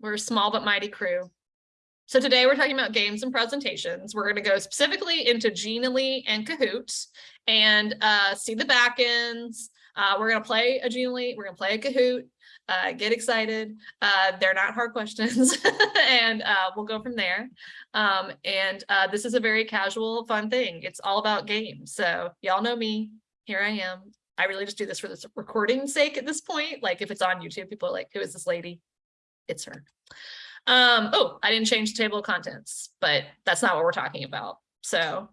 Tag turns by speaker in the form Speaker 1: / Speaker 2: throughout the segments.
Speaker 1: We're a small but mighty crew. So today we're talking about games and presentations. We're going to go specifically into Genially and Kahoot and uh, see the backends. Uh, we're going to play a Genially, we're going to play a Kahoot, uh, get excited. Uh, they're not hard questions and uh, we'll go from there. Um, and uh, this is a very casual, fun thing. It's all about games. So y'all know me, here I am. I really just do this for this recording sake at this point. Like if it's on YouTube, people are like, who is this lady? It's her. Um, oh, I didn't change the table of contents, but that's not what we're talking about. So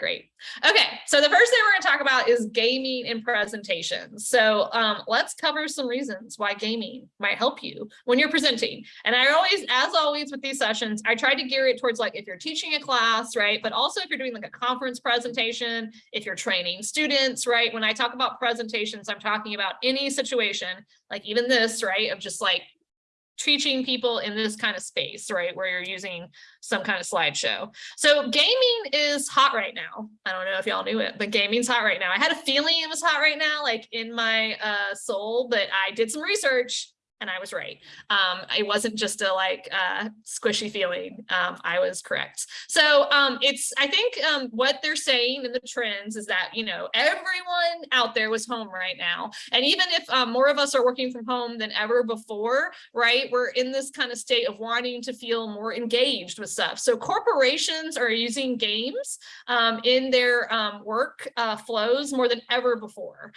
Speaker 1: great. Okay, so the first thing we're going to talk about is gaming in presentations. So um, let's cover some reasons why gaming might help you when you're presenting. And I always, as always with these sessions, I try to gear it towards like if you're teaching a class, right? But also if you're doing like a conference presentation, if you're training students, right? When I talk about presentations, I'm talking about any situation, like even this, right? Of just like teaching people in this kind of space, right, where you're using some kind of slideshow. So gaming is hot right now. I don't know if y'all knew it, but gaming's hot right now. I had a feeling it was hot right now, like in my uh, soul, but I did some research and I was right. Um, it wasn't just a like uh, squishy feeling. Um, I was correct. So um, it's, I think um, what they're saying in the trends is that, you know, everyone out there was home right now. And even if um, more of us are working from home than ever before, right, we're in this kind of state of wanting to feel more engaged with stuff. So corporations are using games um, in their work uh, flows more than ever before.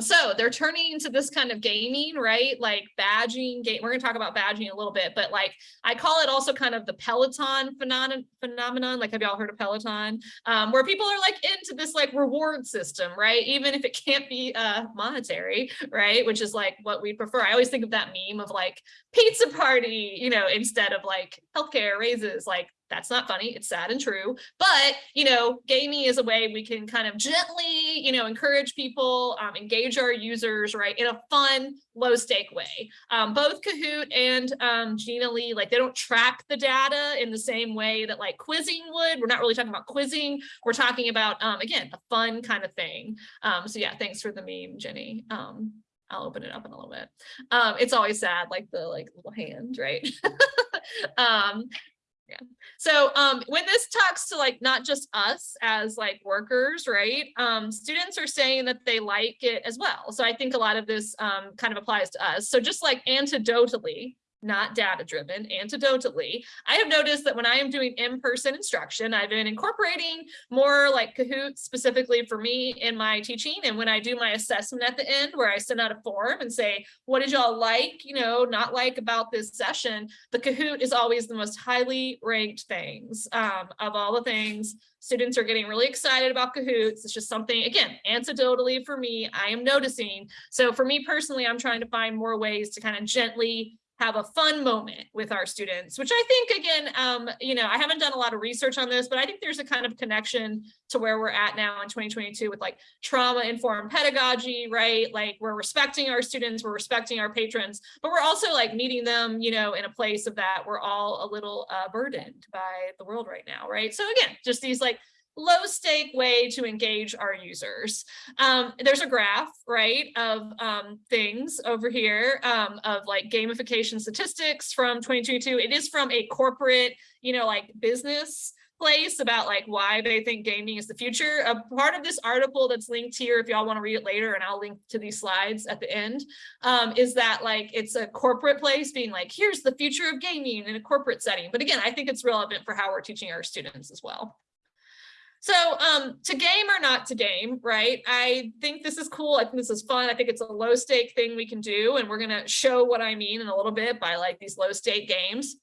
Speaker 1: so they're turning into this kind of gaming, right, like bad badging game. We're going to talk about badging a little bit, but like I call it also kind of the Peloton phenomenon. Like, have y'all heard of Peloton? Um, where people are like into this like reward system, right? Even if it can't be uh, monetary, right? Which is like what we prefer. I always think of that meme of like pizza party, you know, instead of like healthcare raises, like that's not funny. It's sad and true. But, you know, gaming is a way we can kind of gently, you know, encourage people, um, engage our users, right, in a fun, low stake way. Um, both Kahoot and um, Genially, like they don't track the data in the same way that like quizzing would. We're not really talking about quizzing. We're talking about, um, again, a fun kind of thing. Um, so yeah, thanks for the meme, Jenny. Um, I'll open it up in a little bit. Um, it's always sad, like the like little hand, right? um, yeah. So um, when this talks to like not just us as like workers, right? Um, students are saying that they like it as well. So I think a lot of this um, kind of applies to us. So just like anecdotally, not data driven anecdotally i have noticed that when i am doing in-person instruction i've been incorporating more like kahoot specifically for me in my teaching and when i do my assessment at the end where i send out a form and say what did y'all like you know not like about this session the kahoot is always the most highly ranked things um, of all the things students are getting really excited about Kahoots. It's just something, again, anecdotally for me, I am noticing. So for me personally, I'm trying to find more ways to kind of gently have a fun moment with our students, which I think, again, um, you know, I haven't done a lot of research on this, but I think there's a kind of connection to where we're at now in 2022 with like trauma informed pedagogy, right? Like we're respecting our students, we're respecting our patrons, but we're also like meeting them, you know, in a place of that we're all a little uh, burdened by the world right now, right? So again, just these like low stake way to engage our users. Um, there's a graph, right, of um, things over here um, of like gamification statistics from 2022. It is from a corporate, you know, like business place about like why they think gaming is the future. A part of this article that's linked here, if y'all want to read it later, and I'll link to these slides at the end, um, is that like it's a corporate place being like, here's the future of gaming in a corporate setting. But again, I think it's relevant for how we're teaching our students as well. So um, to game or not to game, right? I think this is cool. I think this is fun. I think it's a low stake thing we can do. And we're going to show what I mean in a little bit by like these low stake games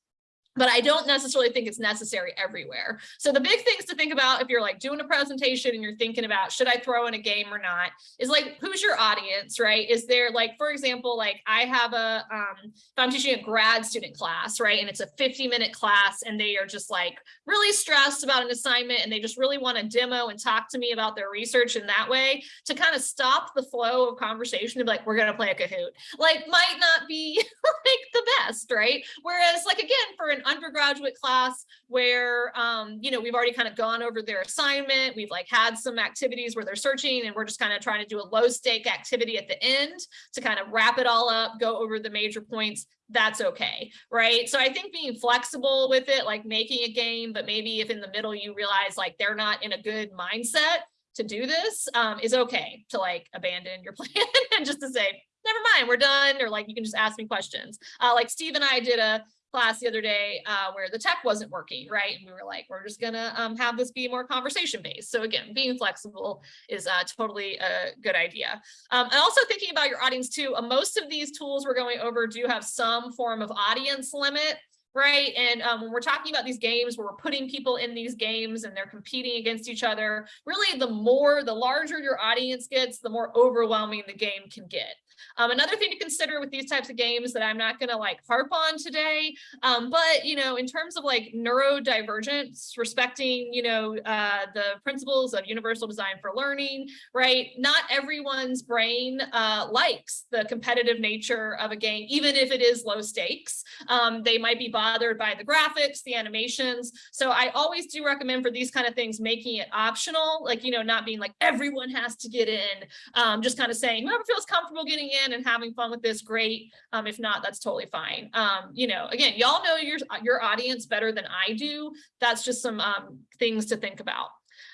Speaker 1: but I don't necessarily think it's necessary everywhere. So the big things to think about if you're like doing a presentation and you're thinking about should I throw in a game or not is like who's your audience, right? Is there like, for example, like I have a, um, if I'm teaching a grad student class, right? And it's a 50 minute class and they are just like really stressed about an assignment and they just really want to demo and talk to me about their research in that way to kind of stop the flow of conversation to be like, we're going to play a Kahoot. Like might not be like the best, right? Whereas like, again, for an undergraduate class where, um, you know, we've already kind of gone over their assignment. We've like had some activities where they're searching and we're just kind of trying to do a low stake activity at the end to kind of wrap it all up, go over the major points that's okay, right? So I think being flexible with it, like making a game, but maybe if in the middle you realize like they're not in a good mindset to do this, um, is okay to like abandon your plan and just to say, never mind, we're done, or like you can just ask me questions. Uh, like Steve and I did a class the other day uh, where the tech wasn't working, right? And we were like, we're just gonna um, have this be more conversation based. So again, being flexible is uh, totally a good idea. Um, and also thinking about your audience too, uh, most of these tools we're going over do have some form of audience limit right? And um, when we're talking about these games where we're putting people in these games and they're competing against each other, really the more, the larger your audience gets, the more overwhelming the game can get. Um, another thing to consider with these types of games that I'm not going to like harp on today, um, but you know, in terms of like neurodivergence, respecting you know uh, the principles of universal design for learning, right? Not everyone's brain uh, likes the competitive nature of a game, even if it is low stakes. Um, they might be bothered by the graphics, the animations. So I always do recommend for these kind of things making it optional, like you know, not being like everyone has to get in, um, just kind of saying whoever feels comfortable getting in and having fun with this, great. Um, if not, that's totally fine. Um, you know, again, y'all know your, your audience better than I do. That's just some um, things to think about.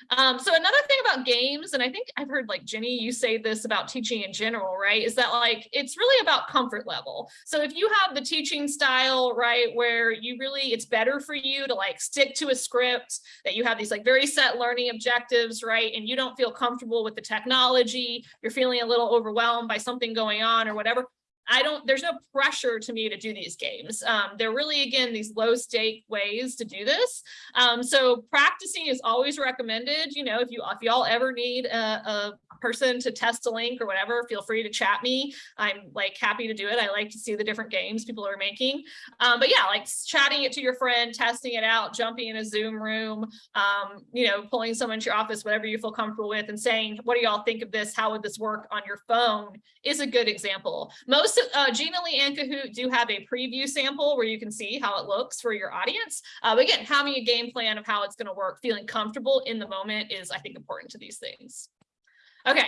Speaker 1: Um, so another thing about games, and I think I've heard like Jenny, you say this about teaching in general, right? Is that like, it's really about comfort level. So if you have the teaching style, right, where you really, it's better for you to like stick to a script, that you have these like very set learning objectives, right? And you don't feel comfortable with the technology, you're feeling a little overwhelmed by something going on or whatever, I don't, there's no pressure to me to do these games. Um, they're really, again, these low stake ways to do this. Um, so practicing is always recommended. You know, if you, if y'all ever need a, a person to test a link or whatever, feel free to chat me. I'm like happy to do it. I like to see the different games people are making. Um, but yeah, like chatting it to your friend, testing it out, jumping in a Zoom room, um, you know, pulling someone to your office, whatever you feel comfortable with and saying, what do y'all think of this? How would this work on your phone is a good example. Most of uh, Genially and Kahoot do have a preview sample where you can see how it looks for your audience. Uh, but again, having a game plan of how it's going to work, feeling comfortable in the moment is, I think, important to these things. Okay,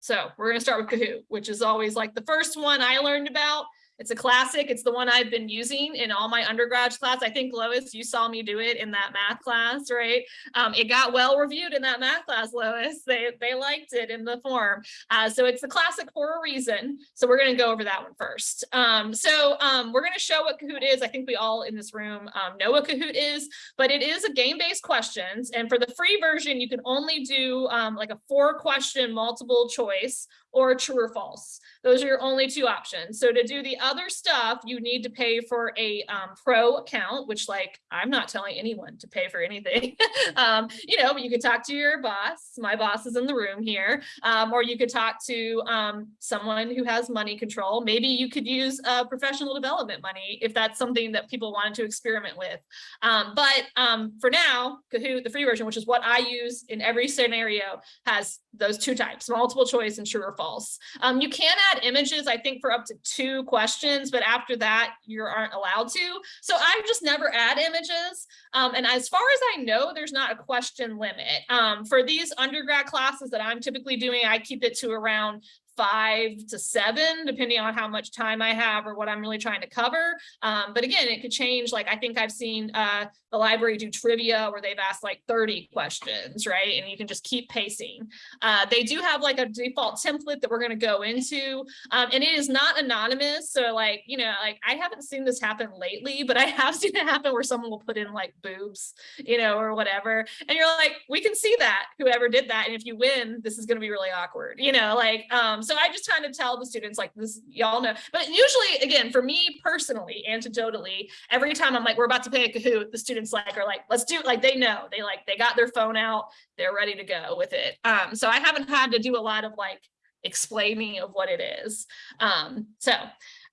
Speaker 1: so we're going to start with Kahoot, which is always like the first one I learned about. It's a classic. It's the one I've been using in all my undergrad class. I think Lois, you saw me do it in that math class, right? Um, it got well reviewed in that math class, Lois. They, they liked it in the form. Uh, so it's the classic for a reason. So we're going to go over that one first. Um, so um, we're going to show what Kahoot is. I think we all in this room um, know what Kahoot is, but it is a game-based questions. And for the free version, you can only do um, like a four question multiple choice or true or false. Those are your only two options. So to do the other stuff, you need to pay for a um, pro account, which like, I'm not telling anyone to pay for anything. um, you know, but you could talk to your boss. My boss is in the room here. Um, or you could talk to um, someone who has money control. Maybe you could use uh, professional development money if that's something that people wanted to experiment with. Um, but um, for now, Kahoot, the free version, which is what I use in every scenario, has those two types, multiple choice and true or false you can add images, I think, for up to two questions, but after that, you aren't allowed to. So I just never add images. Um, and as far as I know, there's not a question limit. Um, for these undergrad classes that I'm typically doing, I keep it to around five to seven, depending on how much time I have or what I'm really trying to cover. Um, but again, it could change. Like I think I've seen uh, the library do trivia where they've asked like 30 questions, right? And you can just keep pacing. Uh, they do have like a default template that we're going to go into, um, and it is not anonymous. So like, you know, like I haven't seen this happen lately, but I have seen it happen where someone will put in like boobs, you know, or whatever. And you're like, we can see that whoever did that. And if you win, this is going to be really awkward, you know, like, um, so I just kind of tell the students like this, y'all know, but usually again, for me personally, anecdotally, every time I'm like, we're about to play a Kahoot, the students like are like, let's do. Like they know, they like, they got their phone out, they're ready to go with it. Um, so I haven't had to do a lot of like explaining of what it is. Um, so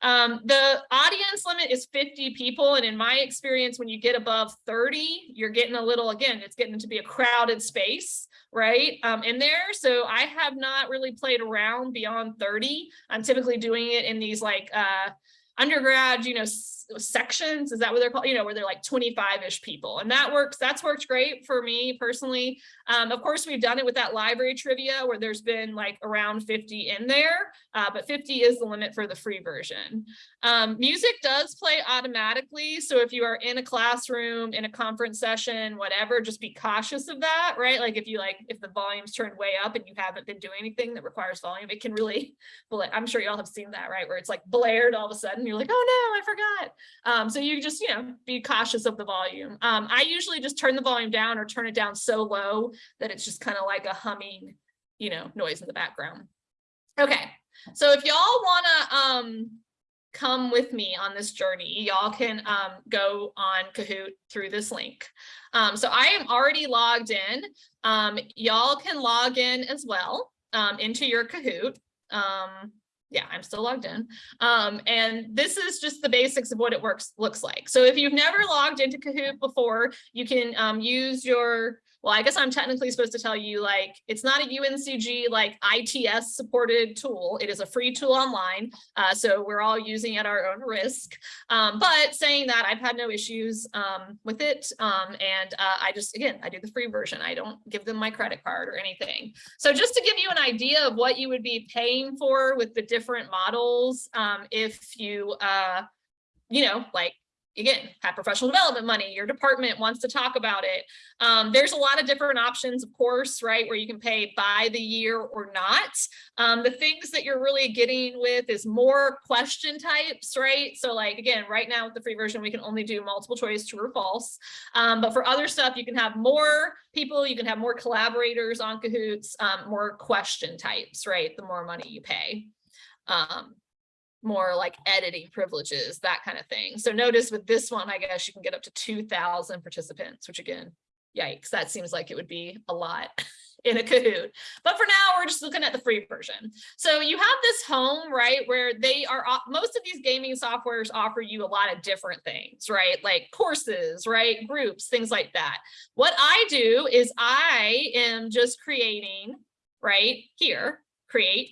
Speaker 1: um, the audience limit is 50 people. And in my experience, when you get above 30, you're getting a little, again, it's getting to be a crowded space, right? Um, in there. So I have not really played around beyond 30. I'm typically doing it in these like uh, undergrad, you know, sections, is that what they're called? You know, where they're like twenty-five-ish people, and that works, that's worked great for me personally. Um, of course, we've done it with that library trivia where there's been like around fifty in there, uh, but fifty is the limit for the free version. Um, music does play automatically, so if you are in a classroom, in a conference session, whatever, just be cautious of that, right? Like if you like, if the volume's turned way up and you haven't been doing anything that requires volume, it can really, I'm sure y'all have seen that, right? Where it's like blared all of a sudden, you're like, oh no, I forgot. Um, so you just, you know, be cautious of the volume. Um, I usually just turn the volume down or turn it down so low that it's just kind of like a humming, you know, noise in the background. Okay, so if y'all wanna um come with me on this journey, y'all can um go on Kahoot through this link. Um, so I am already logged in. Um, y'all can log in as well into your Kahoot. Um, yeah, I'm still logged in. Um, and this is just the basics of what it works looks like. So if you've never logged into Kahoot before, you can um, use your, well, I guess I'm technically supposed to tell you like, it's not a UNCG like ITS supported tool. It is a free tool online. Uh, so we're all using at our own risk. Um, but saying that I've had no issues um, with it. Um, and uh, I just, again, I do the free version. I don't give them my credit card or anything. So just to give you an idea of what you would be paying for with the different models, um, if you, uh, you know, like, again, have professional development money, your department wants to talk about it. Um, there's a lot of different options, of course, right, where you can pay by the year or not. Um, the things that you're really getting with is more question types, right? So like, again, right now with the free version, we can only do multiple choice, true or false. Um, but for other stuff, you can have more people, you can have more collaborators on Kahoots, um, more question types, right? The more money you pay. Um, more like editing privileges, that kind of thing. So notice with this one, I guess you can get up to 2000 participants, which again, yikes, that seems like it would be a lot in a Kahoot. But for now, we're just looking at the free version. So you have this home, right, where they are, most of these gaming softwares offer you a lot of different things, right? Like courses, right, groups, things like that. What I do is I am just creating, right, here, create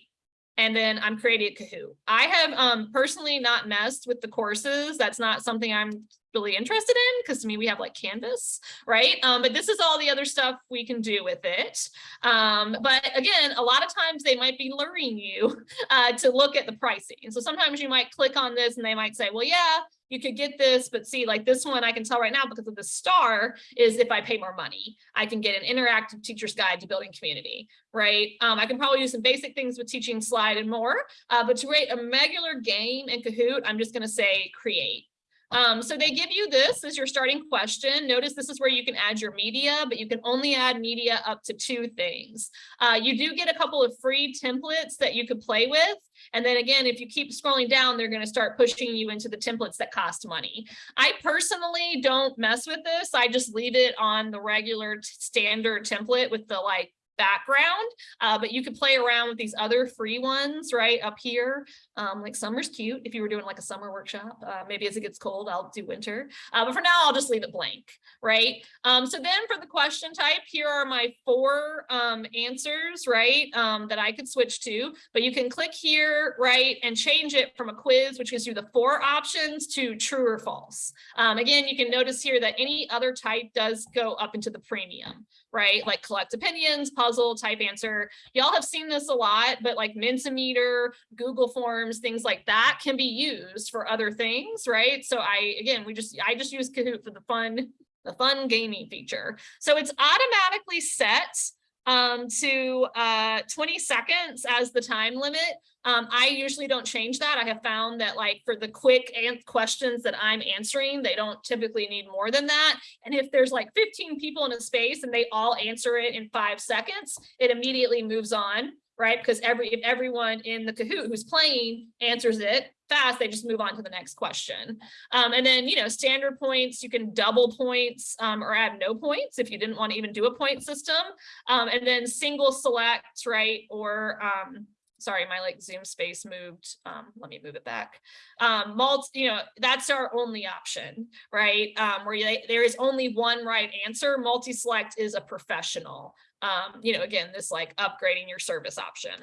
Speaker 1: and then I'm creating Kahoot. I have um, personally not messed with the courses. That's not something I'm really interested in because to me we have like Canvas, right? Um, but this is all the other stuff we can do with it. Um, but again, a lot of times they might be luring you uh, to look at the pricing. So sometimes you might click on this and they might say, well, yeah, you could get this, but see like this one I can tell right now because of the star is if I pay more money, I can get an interactive teacher's guide to building community, right? Um, I can probably do some basic things with teaching slide and more, uh, but to create a regular game in Kahoot, I'm just gonna say create. Um, so they give you this as your starting question. Notice this is where you can add your media, but you can only add media up to two things. Uh, you do get a couple of free templates that you could play with. And then again, if you keep scrolling down, they're going to start pushing you into the templates that cost money. I personally don't mess with this. I just leave it on the regular standard template with the like background, uh, but you could play around with these other free ones right up here. Um, like summer's cute if you were doing like a summer workshop. Uh, maybe as it gets cold, I'll do winter. Uh, but for now, I'll just leave it blank, right? Um, so then for the question type, here are my four um, answers, right, um, that I could switch to. But you can click here, right, and change it from a quiz, which gives you the four options, to true or false. Um, again, you can notice here that any other type does go up into the premium, right? Like collect opinions, puzzle type answer. Y'all have seen this a lot, but like Mentimeter, Google Forms, things like that can be used for other things, right? So I, again, we just, I just use Kahoot for the fun, the fun gaming feature. So it's automatically set um, to uh, 20 seconds as the time limit. Um, I usually don't change that. I have found that like for the quick questions that I'm answering, they don't typically need more than that. And if there's like 15 people in a space and they all answer it in five seconds, it immediately moves on, right? Because every if everyone in the Kahoot who's playing answers it fast, they just move on to the next question. Um, and then, you know, standard points, you can double points um, or add no points if you didn't want to even do a point system. Um, and then single select, right? Or um, sorry, my like Zoom space moved. Um, let me move it back. Um, multi, you know, that's our only option, right? Um, where you, there is only one right answer. Multi-select is a professional. Um, you know, again, this like upgrading your service option.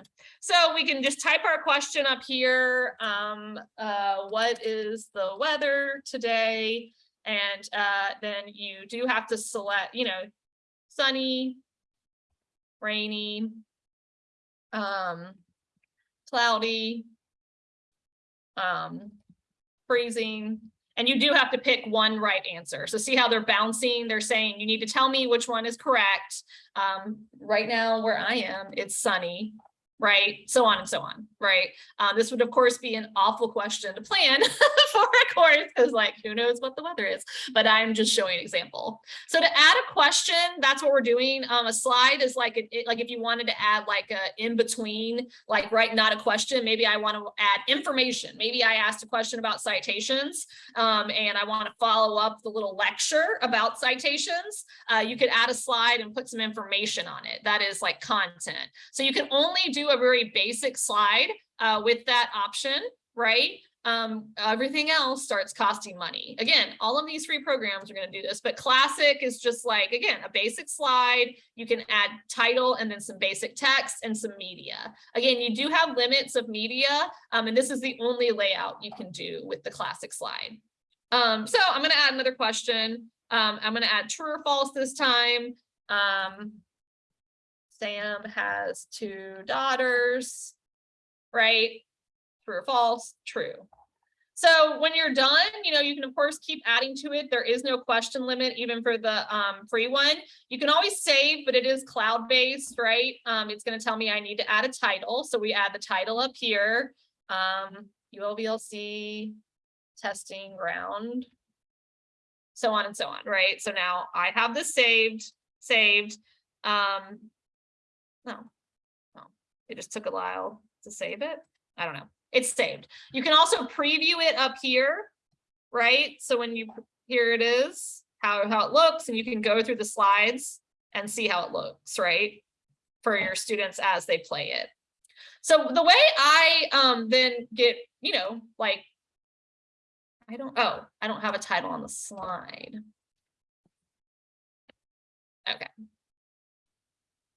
Speaker 1: So we can just type our question up here. Um, uh, what is the weather today? And uh, then you do have to select, you know, sunny, rainy, um, cloudy, um, freezing, and you do have to pick one right answer. So see how they're bouncing. They're saying you need to tell me which one is correct. Um, right now where I am, it's sunny right? So on and so on, right? Um, this would of course be an awful question to plan for a course because like who knows what the weather is, but I'm just showing an example. So to add a question, that's what we're doing. Um, a slide is like, a, like if you wanted to add like a in between, like right, not a question, maybe I want to add information. Maybe I asked a question about citations um, and I want to follow up the little lecture about citations. Uh, you could add a slide and put some information on it. That is like content. So you can only do a very basic slide uh, with that option, right? Um, everything else starts costing money. Again, all of these free programs are going to do this, but classic is just like, again, a basic slide. You can add title and then some basic text and some media. Again, you do have limits of media, um, and this is the only layout you can do with the classic slide. Um, so I'm going to add another question. Um, I'm going to add true or false this time. Um, Sam has two daughters, right? True or false? True. So when you're done, you know, you can of course keep adding to it. There is no question limit even for the um, free one. You can always save, but it is cloud-based, right? Um, it's going to tell me I need to add a title. So we add the title up here. Um, ULVLC testing ground, so on and so on, right? So now I have this saved, saved. Um, no, no, it just took a while to save it. I don't know. It's saved. You can also preview it up here, right? So when you, here it is, how, how it looks, and you can go through the slides and see how it looks, right? For your students as they play it. So the way I um, then get, you know, like, I don't, oh, I don't have a title on the slide. Okay.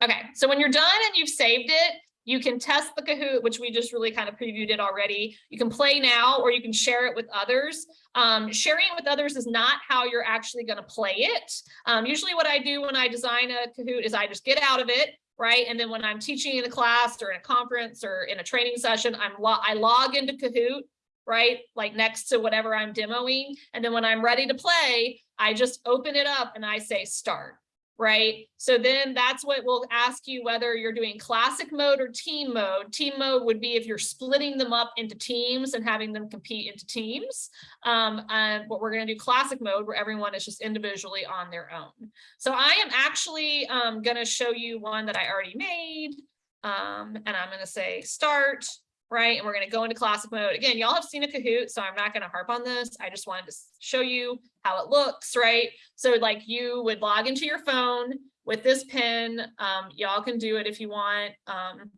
Speaker 1: Okay, so when you're done and you've saved it, you can test the Kahoot, which we just really kind of previewed it already. You can play now or you can share it with others. Um, sharing it with others is not how you're actually going to play it. Um, usually what I do when I design a Kahoot is I just get out of it, right? And then when I'm teaching in a class or in a conference or in a training session, I'm lo I log into Kahoot, right? Like next to whatever I'm demoing. And then when I'm ready to play, I just open it up and I say start right? So then that's what will ask you whether you're doing classic mode or team mode. Team mode would be if you're splitting them up into teams and having them compete into teams. Um, and what we're going to do classic mode where everyone is just individually on their own. So I am actually um, going to show you one that I already made. Um, and I'm going to say start right? And we're going to go into classic mode. Again, y'all have seen a Kahoot, so I'm not going to harp on this. I just wanted to show you how it looks, right? So like you would log into your phone with this pin. Um, y'all can do it if you want. Um,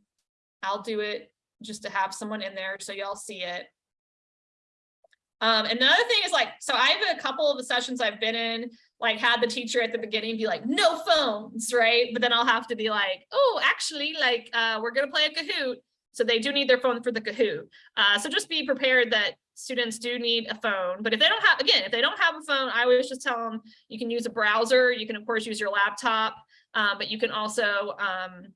Speaker 1: I'll do it just to have someone in there so y'all see it. Um, another thing is like, so I have a couple of the sessions I've been in, like had the teacher at the beginning be like, no phones, right? But then I'll have to be like, oh, actually, like, uh, we're going to play a Kahoot. So they do need their phone for the Kahoot. Uh, so just be prepared that students do need a phone. But if they don't have, again, if they don't have a phone, I always just tell them you can use a browser. You can, of course, use your laptop, uh, but you can also, um,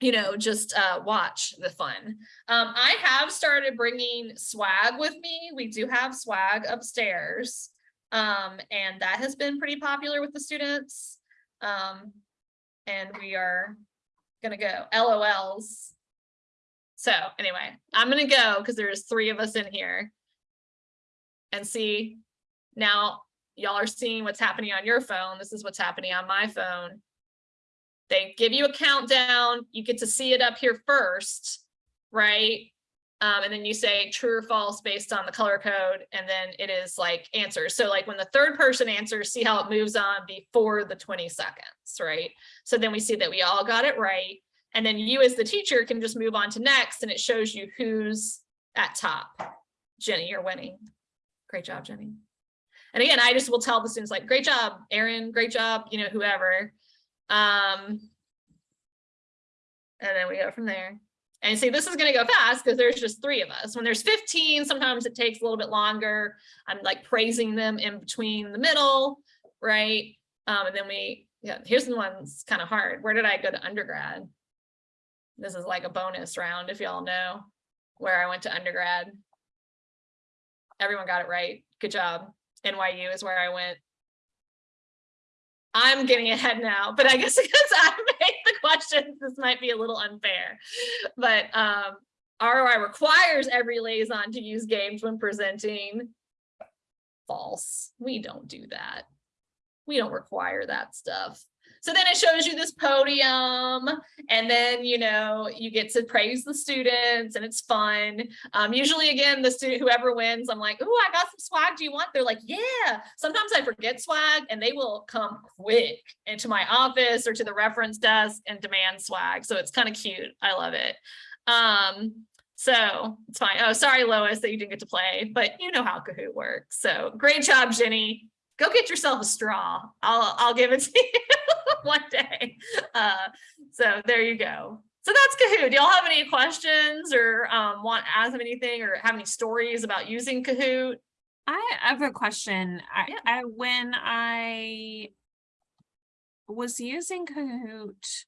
Speaker 1: you know, just uh, watch the fun. Um, I have started bringing swag with me. We do have swag upstairs. Um, and that has been pretty popular with the students. Um, and we are gonna go LOLs so anyway, I'm going to go because there's three of us in here and see now y'all are seeing what's happening on your phone. This is what's happening on my phone. They give you a countdown. You get to see it up here first, right? Um, and then you say true or false based on the color code, and then it is like answers. So like when the third person answers, see how it moves on before the 20 seconds, right? So then we see that we all got it right. And then you as the teacher can just move on to next and it shows you who's at top. Jenny, you're winning. Great job, Jenny. And again, I just will tell the students like, great job, Aaron, great job, you know, whoever. Um, and then we go from there. And see, this is going to go fast because there's just three of us. When there's 15, sometimes it takes a little bit longer. I'm like praising them in between the middle, right? Um, and then we, yeah, here's the one that's kind of hard. Where did I go to undergrad? This is like a bonus round, if y'all know where I went to undergrad. Everyone got it right. Good job. NYU is where I went. I'm getting ahead now, but I guess because I made the questions, this might be a little unfair. But um, ROI requires every liaison to use games when presenting. False. We don't do that. We don't require that stuff. So then it shows you this podium and then, you know, you get to praise the students and it's fun. Um, usually again, the student, whoever wins, I'm like, oh, I got some swag. Do you want? They're like, yeah. Sometimes I forget swag and they will come quick into my office or to the reference desk and demand swag. So it's kind of cute. I love it. Um, so it's fine. Oh, sorry, Lois, that you didn't get to play, but you know how Kahoot works. So great job, Jenny. Go get yourself a straw. I'll I'll give it to you. one day. Uh, so there you go. So that's Kahoot. Do y'all have any questions or um, want to ask them anything or have any stories about using Kahoot?
Speaker 2: I have a question. I,
Speaker 1: Yeah.
Speaker 2: I when I was using Kahoot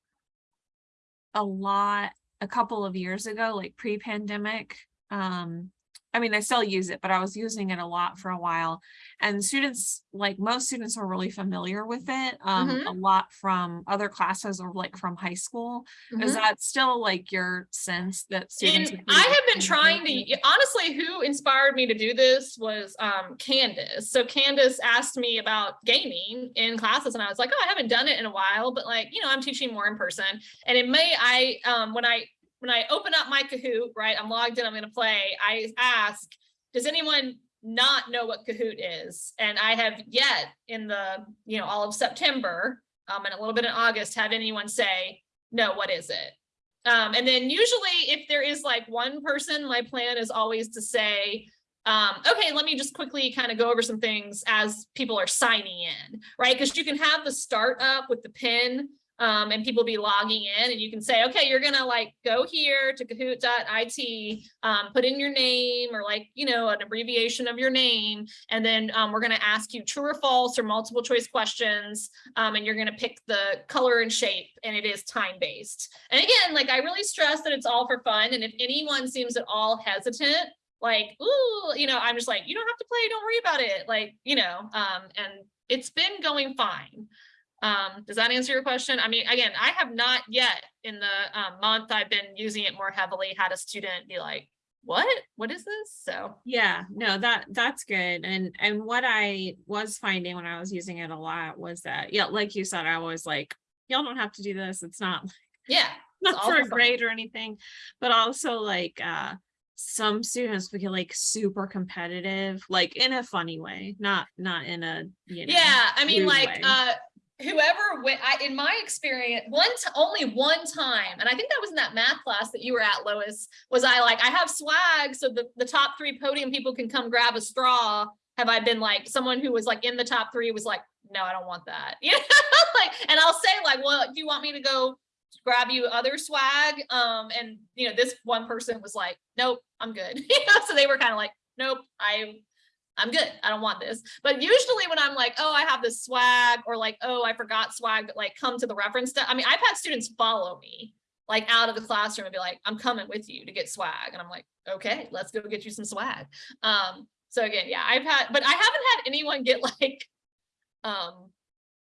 Speaker 2: a lot a couple of years ago, like pre-pandemic. Um, I mean, I still use it, but I was using it a lot for a while. And students, like most students are really familiar with it, um,
Speaker 1: Mhm.
Speaker 2: a lot from other classes or like from high school. Is
Speaker 1: Mhm.
Speaker 2: that still like your sense that students?
Speaker 1: And I have been trying to, honestly, who inspired me to do this was um, Candace. So Candace asked me about gaming in classes and I was like, oh, I haven't done it in a while, but like, you know, I'm teaching more in person. And it may, I, um, when I, when I open up my Kahoot, right, I'm logged in, I'm gonna play, I ask, does anyone not know what Kahoot is? And I have yet in the, you know, all of September, um, and a little bit in August, have anyone say, no, what is it? Um, and then usually if there is like one person, my plan is always to say, um, okay, let me just quickly kind of go over some things as people are signing in, right? Because you can have the start up with the pin um, and people be logging in and you can say, okay, you're gonna like go here to kahoot.it, um, put in your name or like, you know, an abbreviation of your name. And then um, we're gonna ask you true or false or multiple choice questions. Um, and you're gonna pick the color and shape and it is time based. And again, like I really stress that it's all for fun. And if anyone seems at all hesitant, like, ooh, you know, I'm just like, you don't have to play, don't worry about it. Like, you know, um, and it's been going fine. Um, does that answer your question? I mean, again, I have not yet in the um, month I've been using it more heavily had a student be like, what, what is this? So,
Speaker 2: Yeah, no, that that's good. And and what I was finding when I was using it a lot was that, yeah, like you said, I was like, y'all don't have to do this. It's not
Speaker 1: yeah,
Speaker 2: not for a grade or anything, but also like uh some students would get like super competitive, like in a funny way, not not in a you know.
Speaker 1: Yeah, I mean, like,
Speaker 2: way.
Speaker 1: uh, whoever went, I, in my experience, one, only one time, and I think that was in that math class that you were at, Lois, was I like, I have swag, so the, the top three podium people can come grab a straw. Have I been like, someone who was like in the top three was like, no, I don't want that. You know, like, and I'll say like, well, do you want me to go grab you other swag? Um, and you know, this one person was like, nope, I'm good. So they were kind of like, nope, I I'm good. I don't want this. But usually when I'm like, oh, I have this swag or like, oh, I forgot swag, but like come to the reference. I mean, I've had students follow me like out of the classroom and be like, I'm coming with you to get swag. And I'm like, okay, let's go get you some swag. Um, so again, yeah, I've had, but I haven't had anyone get like um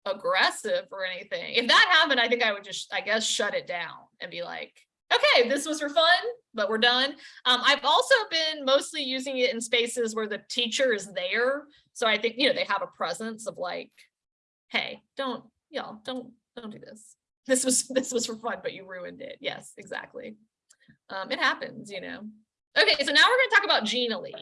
Speaker 1: aggressive or anything. If that happened, I think I would just, I guess, shut it down and be like, okay, this was for fun, but we're done. Um, I've also been mostly using it in spaces where the teacher is there. So I think, you know, they have a presence of like, hey, don't, y'all, don't, don't do this. This was, this was for fun, but you ruined it. Yes, exactly. Um, it happens, you know. Okay, so now we're gonna talk about Genially,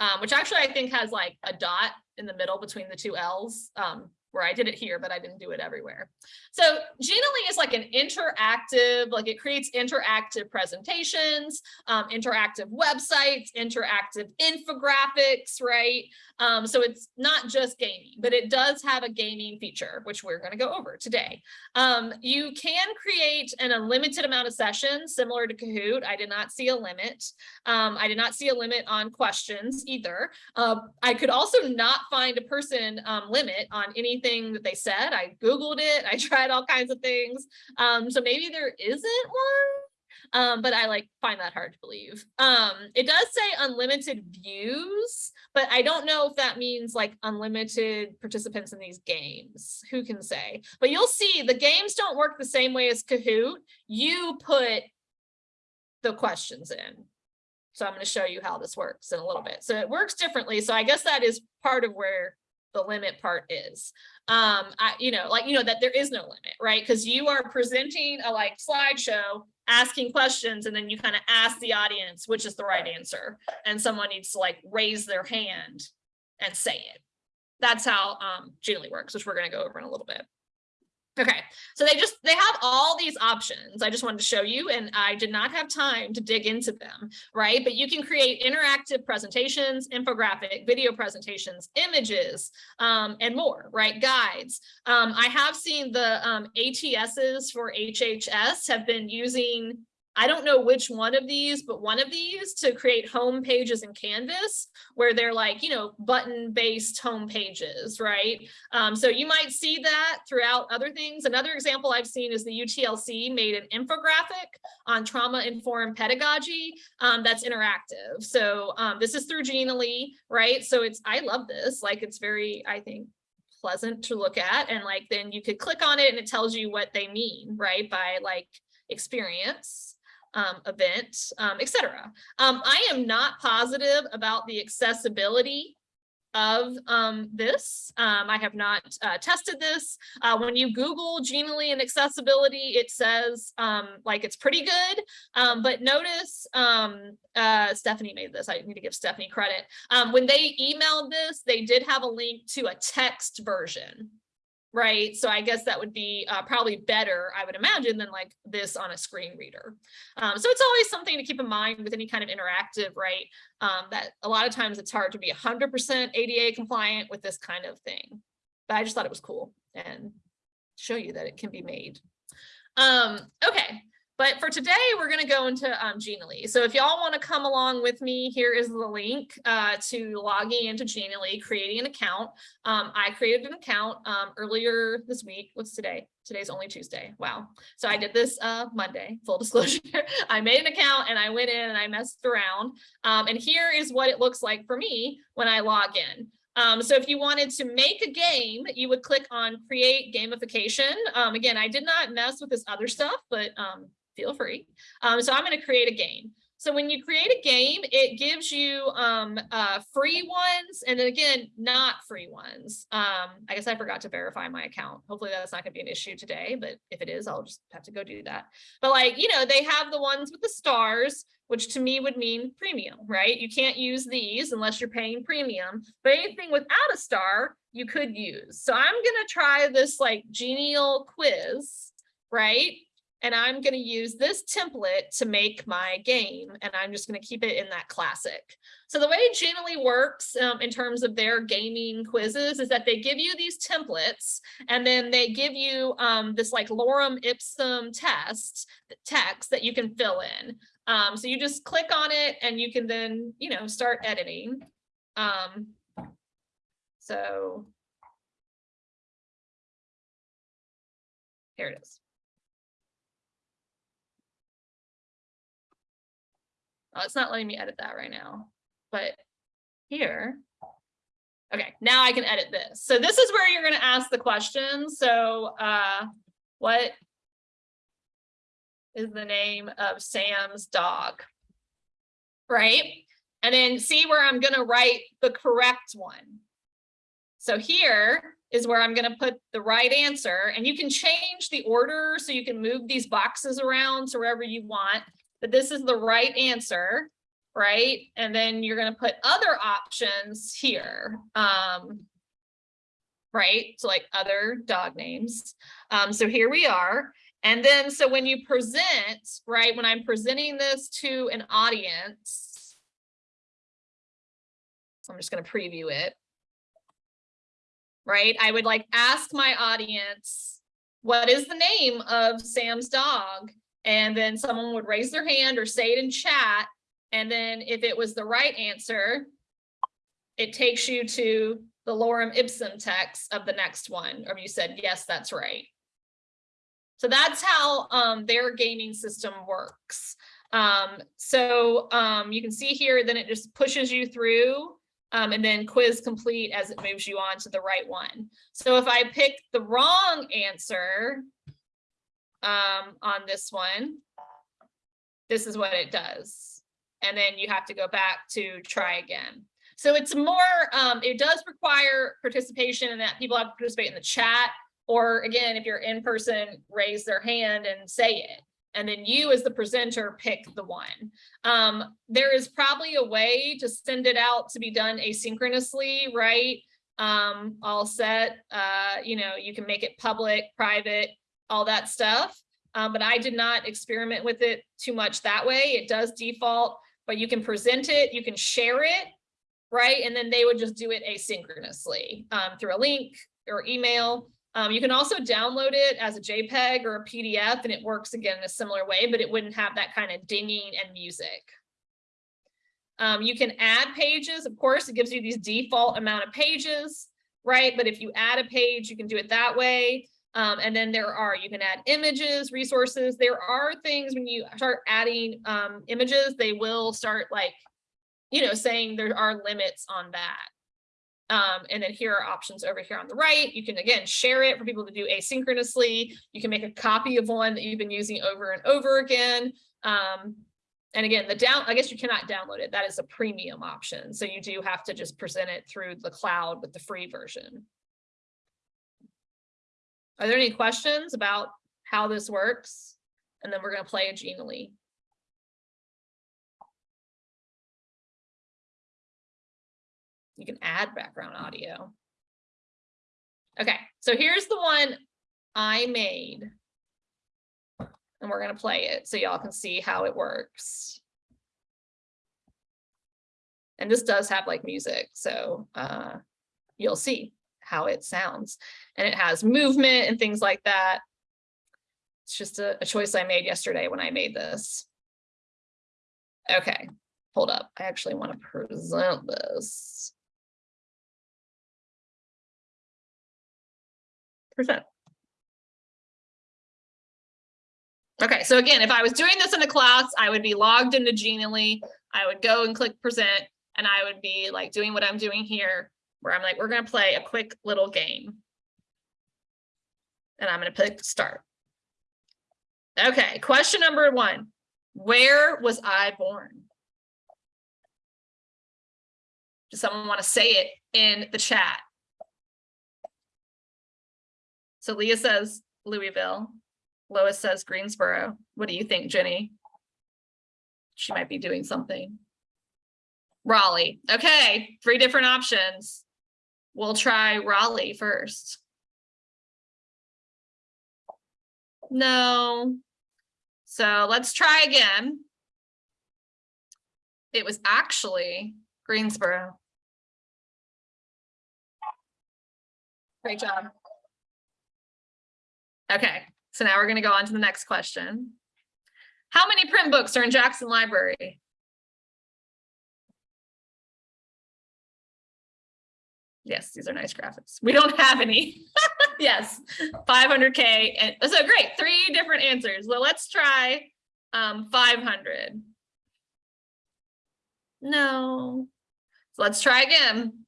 Speaker 1: um, which actually I think has like a dot in the middle between the two L's. Um, where I did it here, but I didn't do it everywhere. So Genially is like an interactive, like it creates interactive presentations, um, interactive websites, interactive infographics, right? Um, so it's not just gaming, but it does have a gaming feature, which we're going to go over today. Um, you can create an unlimited amount of sessions similar to Kahoot. I did not see a limit. Um, I did not see a limit on questions either. Uh, I could also not find a person um, limit on anything that they said. I Googled it. I tried all kinds of things. Um, so maybe there isn't one. Um, but I like find that hard to believe. Um, it does say unlimited views, but I don't know if that means like unlimited participants in these games. Who can say? But you'll see the games don't work the same way as Kahoot. You put the questions in. So I'm going to show you how this works in a little bit. So it works differently. So I guess that is part of where the limit part is. Um, I, you know, like, you know, that there is no limit, right? Because you are presenting a like slideshow, asking questions, and then you kind of ask the audience, which is the right answer. And someone needs to like raise their hand and say it. That's how um, Genially works, which we're going to go over in a little bit. Okay, so they just, they have all these options. I just wanted to show you and I did not have time to dig into them, right? But you can create interactive presentations, infographic, video presentations, images, um, and more, right? Guides. Um, I have seen the um, ATSs for HHS have been using I don't know which one of these, but one of these to create home pages in Canvas where they're like, you know, button based home pages, right? Um, so you might see that throughout other things. Another example I've seen is the UTLC made an infographic on trauma informed pedagogy um, that's interactive. So um, this is through Genially, right? So it's, I love this, like it's very, I think, pleasant to look at and like then you could click on it and it tells you what they mean right by like experience um, event, um, etc. Um, I am not positive about the accessibility of um, this. Um, I have not uh, tested this. Uh, when you Google Genially and accessibility, it says um, like it's pretty good. But notice uh, Stephanie made this. I need to give Stephanie credit. When they emailed this, they did have a link to a text version right? So I guess that would be uh, probably better, I would imagine, than like this on a screen reader. Um, so it's always something to keep in mind with any kind of interactive, right? Um, that a lot of times it's hard to be 100% ADA compliant with this kind of thing. But I just thought it was cool and show you that it can be made. Um, okay, but for today, we're going to go into um, Genially. So if y'all want to come along with me, here is the link uh, to logging into Genially, creating an account. Um, I created an account um, earlier this week. What's today? Today's only Tuesday. Wow. So I did this uh, Monday, full disclosure. I made an account and I went in and I messed around. Um, and here is what it looks like for me when I log in. Um, so if you wanted to make a game, you would click on create gamification. Um, again, I did not mess with this other stuff, but um, feel free. Um, so I'm going to create a game. So when you create a game, it gives you um, uh, free ones and then again, not free ones. Um, I guess I forgot to verify my account. Hopefully that's not gonna be an issue today, but if it is, I'll just have to go do that. But like, you know, they have the ones with the stars, which to me would mean premium, right? You can't use these unless you're paying premium, but anything without a star, you could use. So I'm gonna try this like genial quiz, right? And I'm going to use this template to make my game and I'm just going to keep it in that classic. So the way Genially works um, in terms of their gaming quizzes is that they give you these templates and then they give you um, this like lorem ipsum test text that you can fill in. Um, so you just click on it and you can then, you know, start editing. Um, so here it is. Oh, it's not letting me edit that right now, but here. Okay, now I can edit this. So this is where you're going to ask the question. So uh, what is the name of Sam's dog? Right? And then see where I'm going to write the correct one. So here is where I'm going to put the right answer and you can change the order so you can move these boxes around to wherever you want that this is the right answer, right? And then you're going to put other options here. Um, right? So like other dog names. Um, so here we are. And then, so when you present, right, when I'm presenting this to an audience, I'm just going to preview it. Right, I would like ask my audience, what is the name of Sam's dog? And then someone would raise their hand or say it in chat. And then if it was the right answer, it takes you to the lorem ipsum text of the next one, or you said, yes, that's right. So that's how um, their gaming system works. Um, so um, you can see here, then it just pushes you through um, and then quiz complete as it moves you on to the right one. So if I pick the wrong answer um, on this one, this is what it does. And then you have to go back to try again. So it's more, um, it does require participation and that people have to participate in the chat. Or again, if you're in person, raise their hand and say it. And then you as the presenter pick the one. Um, there is probably a way to send it out to be done asynchronously, right? Um, all set, uh, you know, you can make it public, private, all that stuff. Um, but I did not experiment with it too much that way. It does default, but you can present it, you can share it, right? And then they would just do it asynchronously um, through a link or email. Um, you can also download it as a JPEG or a PDF and it works again in a similar way, but it wouldn't have that kind of dinging and music. Um, you can add pages, of course, it gives you these default amount of pages, right? But if you add a page, you can do it that way. Um, and then there are, you can add images, resources. There are things when you start adding um, images, they will start like, you know, saying there are limits on that. Um, and then here are options over here on the right. You can, again, share it for people to do asynchronously. You can make a copy of one that you've been using over and over again. Um, and again, the down, I guess you cannot download it. That is a premium option. So you do have to just present it through the cloud with the free version. Are there any questions about how this works? And then we're going to play a Genially. You can add background audio. Okay, so here's the one I made. And we're going to play it so y'all can see how it works. And this does have like music, so uh, you'll see how it sounds. And it has movement and things like that. It's just a, a choice I made yesterday when I made this. Okay, hold up. I actually want to present this. Present. Okay, so again, if I was doing this in a class, I would be logged into Genially. I would go and click present and I would be like doing what I'm doing here, where I'm like, we're going to play a quick little game. And I'm going to pick start. Okay, question number one. Where was I born? Does someone want to say it in the chat? So Leah says Louisville. Lois says Greensboro. What do you think, Jenny? She might be doing something. Raleigh. Okay, three different options. We'll try Raleigh first. No. So let's try again. It was actually Greensboro. Great job. Okay, so now we're going to go on to the next question. How many print books are in Jackson Library? Yes, these are nice graphics. We don't have any. yes, 500K. And so great, three different answers. Well, let's try um, 500. No. So let's try again.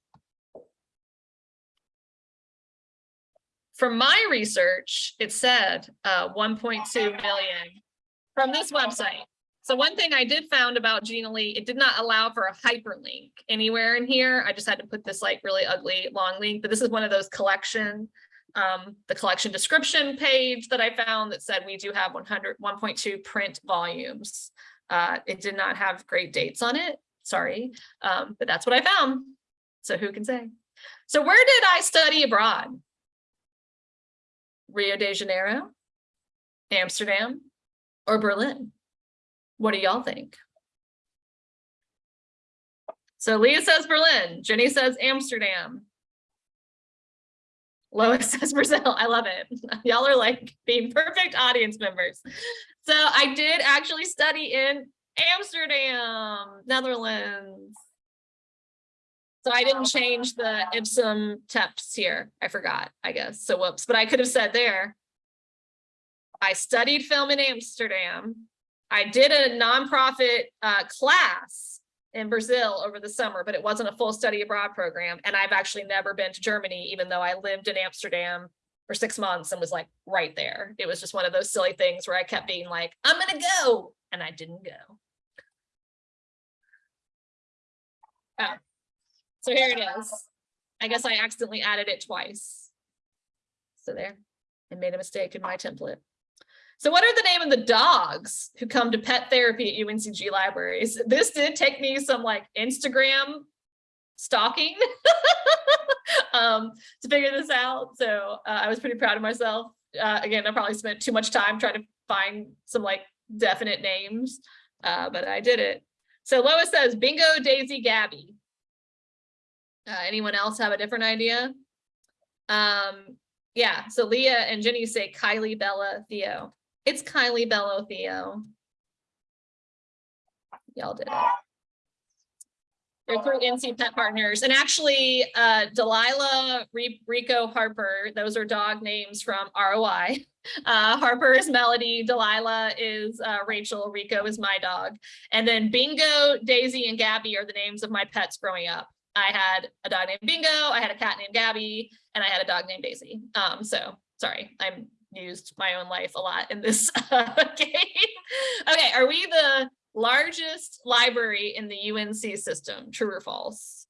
Speaker 1: From my research, it said uh, 1.2 million from this website. So one thing I did found about Genially, it did not allow for a hyperlink anywhere in here. I just had to put this like really ugly long link, but this is one of those collection, um, the collection description page that I found that said we do have 100, 1.2 print volumes. Uh, it did not have great dates on it, sorry, um, but that's what I found. So who can say? So where did I study abroad? Rio de Janeiro, Amsterdam, or Berlin? What do y'all think? So Leah says Berlin, Jenny says Amsterdam. Lois says Brazil. I love it. Y'all are like being perfect audience members. So I did actually study in Amsterdam, Netherlands. So I didn't change the Ipsum teps here. I forgot, I guess. So whoops, but I could have said there. I studied film in Amsterdam. I did a nonprofit uh, class in Brazil over the summer, but it wasn't a full study abroad program. And I've actually never been to Germany, even though I lived in Amsterdam for six months and was like right there. It was just one of those silly things where I kept being like, I'm gonna go, and I didn't go. Oh, so here it is. I guess I accidentally added it twice. So there, I made a mistake in my template. So what are the name of the dogs who come to pet therapy at UNCG libraries? This did take me some like Instagram stalking um, to figure this out. So uh, I was pretty proud of myself. Uh, again, I probably spent too much time trying to find some like definite names, uh, but I did it. So Lois says bingo, Daisy, Gabby. Uh, anyone else have a different idea? Um, yeah, so Leah and Jenny say Kylie, Bella, Theo. It's Kylie, Bello, Theo. Y'all did it. They're through NC Pet Partners. And actually, uh, Delilah, Rico, Harper, those are dog names from ROI. Uh, Harper is Melody, Delilah is uh, Rachel, Rico is my dog. And then Bingo, Daisy, and Gabby are the names of my pets growing up. I had a dog named Bingo, I had a cat named Gabby, and I had a dog named Daisy. Um, so sorry, I'm used my own life a lot in this uh, game. okay, are we the largest library in the UNC system? True or false?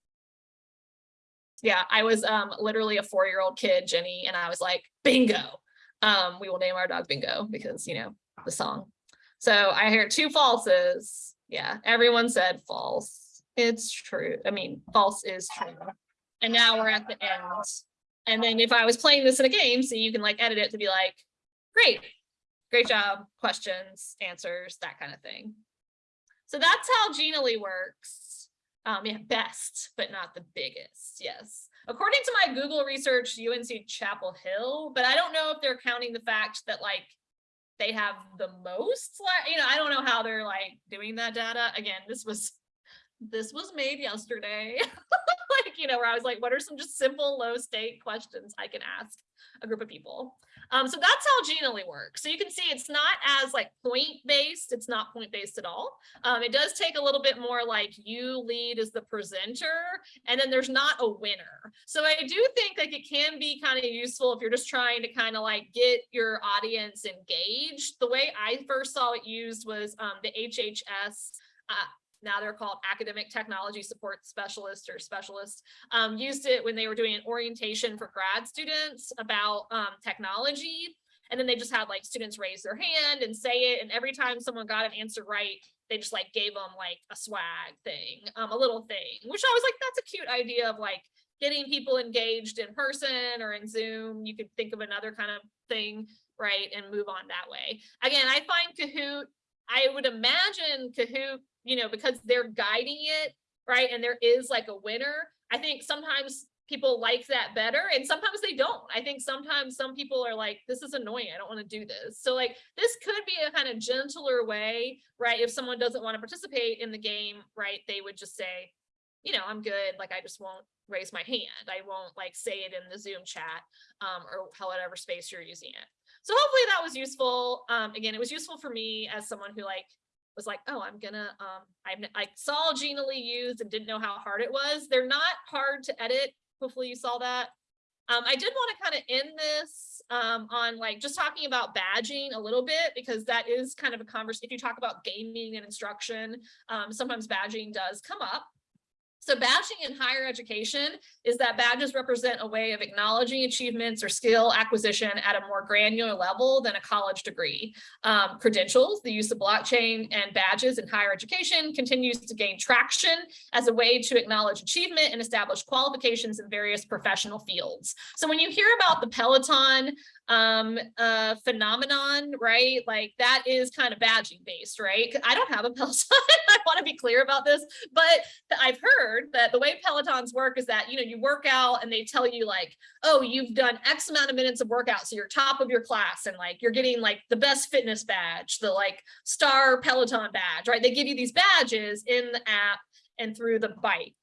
Speaker 1: Yeah, I was um, literally a four-year-old kid, Jenny, and I was like, bingo. Um, we will name our dog Bingo because, you know, the song. So I hear two falses. Yeah, everyone said false. It's true. I mean, false is true. And now we're at the end. And then if I was playing this in a game, so you can like edit it to be like, great, great job, questions, answers, that kind of thing. So that's how Genially works. Um, yeah, best, but not the biggest, yes. According to my Google research, UNC Chapel Hill, but I don't know if they're counting the fact that like they have the most, you know, I don't know how they're like doing that data. Again, this was this was made yesterday. like, you know, where I was like, what are some just simple low stake questions I can ask a group of people? Um, so that's how Genially works. So you can see it's not as like point based. It's not point based at all. Um, it does take a little bit more like you lead as the presenter and then there's not a winner. So I do think like it can be kind of useful if you're just trying to kind of like get your audience engaged. The way I first saw it used was um, the HHS uh, now they're called academic technology support specialists or specialists. um, used it when they were doing an orientation for grad students about um, technology. And then they just had like students raise their hand and say it. And every time someone got an answer right, they just like gave them like a swag thing, um, a little thing, which I was like, that's a cute idea of like getting people engaged in person or in Zoom. You could think of another kind of thing, right? And move on that way. Again, I find Kahoot, I would imagine Kahoot you know, because they're guiding it, right? And there is like a winner. I think sometimes people like that better and sometimes they don't. I think sometimes some people are like, this is annoying. I don't want to do this. So like this could be a kind of gentler way, right? If someone doesn't want to participate in the game, right? They would just say, you know, I'm good. Like I just won't raise my hand. I won't like say it in the Zoom chat um, or however space you're using it. So hopefully that was useful. Um, again, it was useful for me as someone who like was like, oh, I'm gonna, um, I, I saw Genially used and didn't know how hard it was. They're not hard to edit. Hopefully you saw that. Um, I did want to kind of end this um, on like just talking about badging a little bit because that is kind of a conversation. If you talk about gaming and instruction, um, sometimes badging does come up. So badging in higher education is that badges represent a way of acknowledging achievements or skill acquisition at a more granular level than a college degree. Um, credentials, the use of blockchain and badges in higher education continues to gain traction as a way to acknowledge achievement and establish qualifications in various professional fields. So when you hear about the Peloton um uh phenomenon right? Like that is kind of badging based right? I don't have a peloton i want to be clear about this but i've heard that the way pelotons work is that you know you work out and they tell you like oh you've done x amount of minutes of workout so you're top of your class and like you're getting like the best fitness badge the like star peloton badge right? They give you these badges in the app and through the bike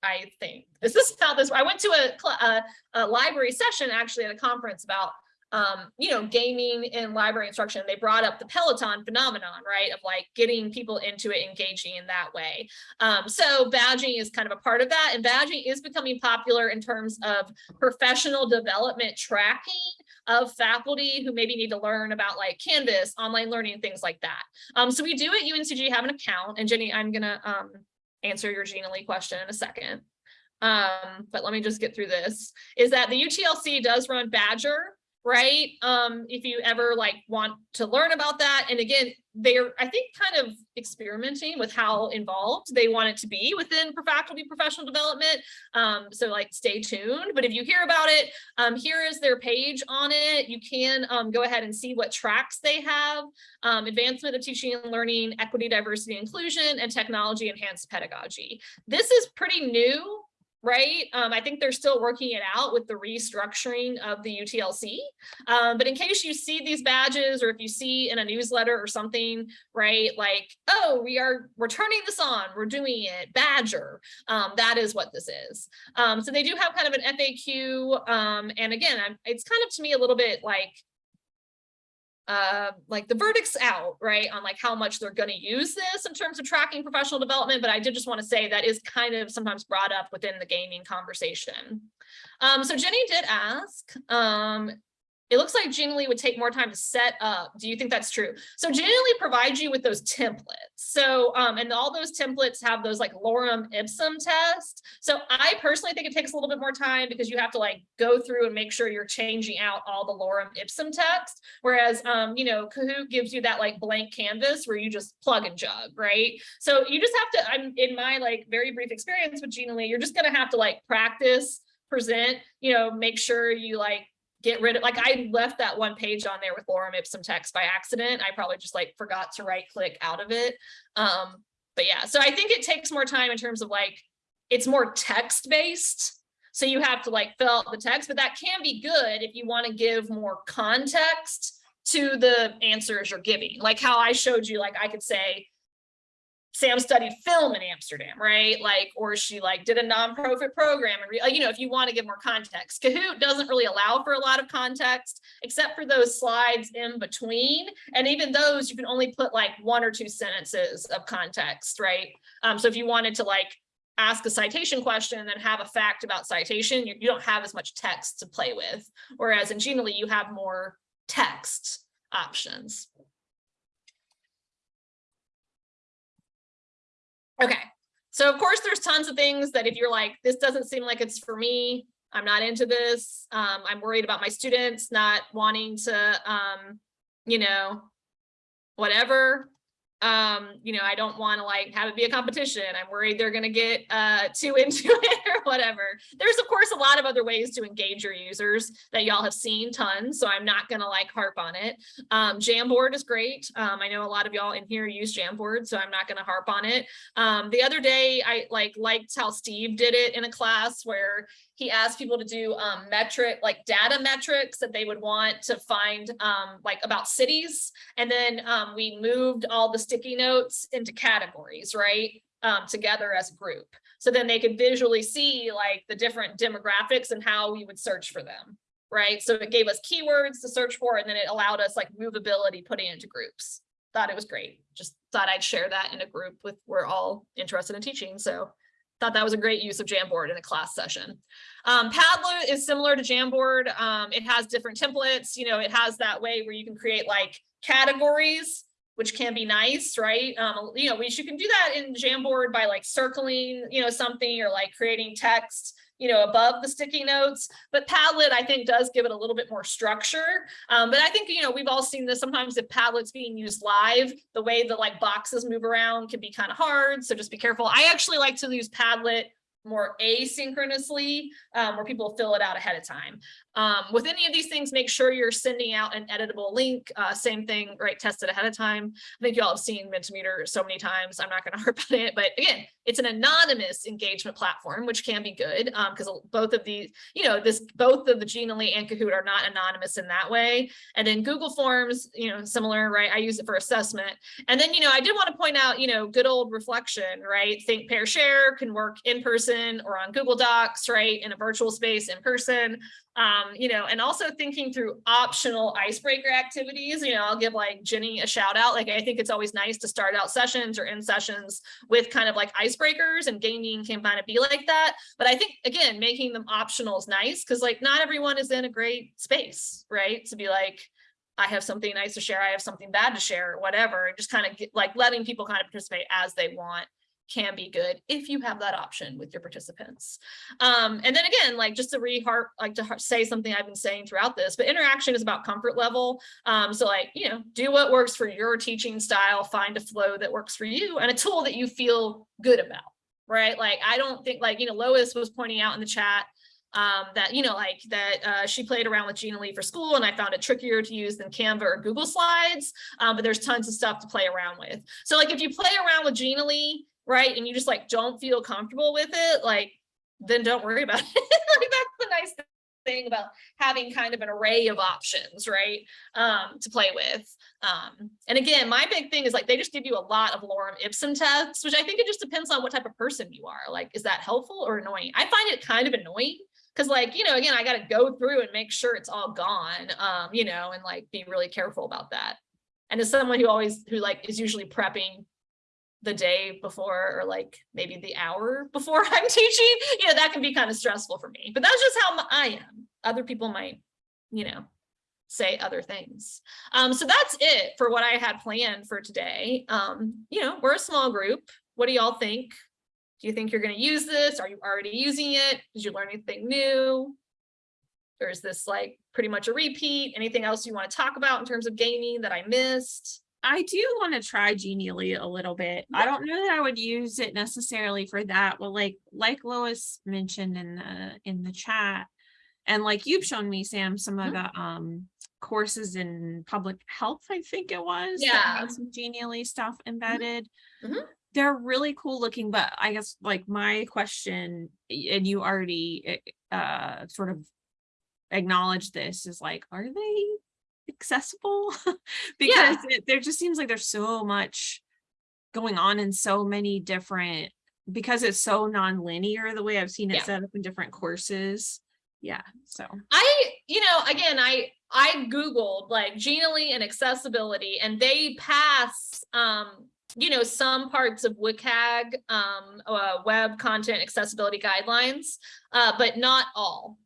Speaker 1: I think. Is this is how this. I went to a, a, a library session actually at a conference about um, you know, gaming in library instruction, they brought up the Peloton phenomenon, right? Of like getting people into it, engaging in that way. Um, so badging is kind of a part of that. And badging is becoming popular in terms of professional development tracking of faculty who maybe need to learn about like Canvas, online learning, things like that. Um, so we do at UNCG have an account and Jenny, I'm gonna um, answer your Genially question in a second. Um, but let me just get through this, is that the UTLC does run Badgr, right? Um, if you ever like want to learn about that. And again, they're, I think, kind of experimenting with how involved they want it to be within faculty professional development. Um, so like stay tuned. But if you hear about it, um, here is their page on it. You can um, go ahead and see what tracks they have. Um, advancement of teaching and learning, equity, diversity, inclusion, and technology enhanced pedagogy. This is pretty new right? Um, I think they're still working it out with the restructuring of the UTLC. Um, but in case you see these badges or if you see in a newsletter or something, right, like, oh, we are, we're turning this on, we're doing it, Badgr, um, that is what this is. Um, so they do have kind of an FAQ. Um, and again, I'm, it's kind of to me a little bit like, uh, like the verdict's out, right, on like how much they're going to use this in terms of tracking professional development. But I did just want to say that is kind of sometimes brought up within the gaming conversation. Um, so Jenny did ask, um, it looks like Genially would take more time to set up. Do you think that's true? So Genially provides you with those templates. So, um, and all those templates have those like lorem ipsum tests. So I personally think it takes a little bit more time because you have to like go through and make sure you're changing out all the lorem ipsum text. Whereas, um, you know, Kahoot gives you that like blank canvas where you just plug and jug, right? So you just have to, I'm in my like very brief experience with Genially, you're just going to have to like practice present, you know, make sure you like get rid of like I left that one page on there with lorem ipsum text by accident. I probably just like forgot to right click out of it. Um, but yeah, so I think it takes more time in terms of like it's more text based. So you have to like fill out the text, but that can be good if you want to give more context to the answers you're giving. Like how I showed you, like I could say, Sam studied film in Amsterdam, right? Like, or she like did a nonprofit program and like, you know, if you want to give more context, Kahoot doesn't really allow for a lot of context except for those slides in between. And even those you can only put like one or two sentences of context, right? Um, so if you wanted to like ask a citation question and then have a fact about citation, you, you don't have as much text to play with. Whereas in Genially, you have more text options. Okay, so of course there's tons of things that if you're like, this doesn't seem like it's for me, I'm not into this, um, I'm worried about my students not wanting to, um, you know, whatever, um, you know, I don't want to like have it be a competition. I'm worried they're going to get uh, too into it or whatever. There's of course a lot of other ways to engage your users that y'all have seen tons. So I'm not going to like harp on it. Um, Jamboard is great. Um, I know a lot of y'all in here use Jamboard, so I'm not going to harp on it. Um, the other day I like liked how Steve did it in a class where he asked people to do um, metric, like data metrics that they would want to find um, like about cities. And then um, we moved all the sticky notes into categories, right? Um, together as a group. So then they could visually see like the different demographics and how we would search for them, right? So it gave us keywords to search for, and then it allowed us like movability putting into groups. Thought it was great. Just thought I'd share that in a group with we're all interested in teaching. So thought that was a great use of Jamboard in a class session. Um, Padlet is similar to Jamboard. Um, it has different templates. You know, it has that way where you can create like categories, which can be nice, right? Um, you know, we, you can do that in Jamboard by like circling, you know, something or like creating text, you know, above the sticky notes. But Padlet, I think, does give it a little bit more structure. Um, but I think, you know, we've all seen this sometimes if Padlet's being used live, the way the like boxes move around can be kind of hard. So just be careful. I actually like to use Padlet more asynchronously, um, where people fill it out ahead of time. Um, with any of these things, make sure you're sending out an editable link. Uh, same thing, right? Test it ahead of time. I think you all have seen Mentimeter so many times. I'm not going to harp on it, but again, it's an anonymous engagement platform, which can be good because both of these, you know, this both of the Genially and Kahoot are not anonymous in that way. And then Google Forms, you know, similar, right? I use it for assessment. And then, you know, I did want to point out, you know, good old reflection, right? Think, pair, share can work in person or on Google Docs, right? In a virtual space in person um, you know, and also thinking through optional icebreaker activities, you know, I'll give like Jenny a shout out. Like, I think it's always nice to start out sessions or in sessions with kind of like icebreakers and gaming can kind of be like that. But I think, again, making them optional is nice because like not everyone is in a great space, right? To be like, I have something nice to share, I have something bad to share, whatever, just kind of get, like letting people kind of participate as they want can be good if you have that option with your participants. Um, and then again, like just to re like to say something I've been saying throughout this, but interaction is about comfort level. Um, so like, you know, do what works for your teaching style, find a flow that works for you and a tool that you feel good about, right? Like, I don't think like, you know, Lois was pointing out in the chat, um, that, you know, like that uh, she played around with Genially for school and I found it trickier to use than Canva or Google Slides, um, but there's tons of stuff to play around with. So like if you play around with Genially right? And you just like don't feel comfortable with it, like then don't worry about it. like that's the nice thing about having kind of an array of options, right? Um, to play with. Um, and again, my big thing is like they just give you a lot of lorem ipsum tests, which I think it just depends on what type of person you are. Like, is that helpful or annoying? I find it kind of annoying because like, you know, again, I got to go through and make sure it's all gone, um, you know, and like be really careful about that. And as someone who always, who like is usually prepping the day before or like maybe the hour before I'm teaching, you know, that can be kind of stressful for me, but that's just how I am. Other people might, you know, say other things. Um, so that's it for what I had planned for today. Um, you know, we're a small group. What do y'all think? Do you think you're going to use this? Are you already using it? Did you learn anything new? Or is this like pretty much a repeat? Anything else you want to talk about in terms of gaming that I missed?
Speaker 2: I do want to try Genially a little bit. I don't know that I would use it necessarily for that, but like like Lois mentioned in the in the chat, and like you've shown me, Sam, some of
Speaker 1: Mhm.
Speaker 2: the um courses in public health, I think it was.
Speaker 1: Yeah.
Speaker 2: some Genially stuff embedded.
Speaker 1: Mhm.
Speaker 2: They're really cool looking, but I guess like my question, and you already eh, uh sort of acknowledged this, is like, are they accessible because it, there just seems like there's so much going on in so many different because it's so non-linear the way I've seen it
Speaker 1: Yeah.
Speaker 2: set up in different courses. Yeah, so
Speaker 1: I, you know, again, I I googled like Genially and accessibility, and they pass, um, you know, some parts of WCAG, um, uh, web content accessibility guidelines, uh, but not all.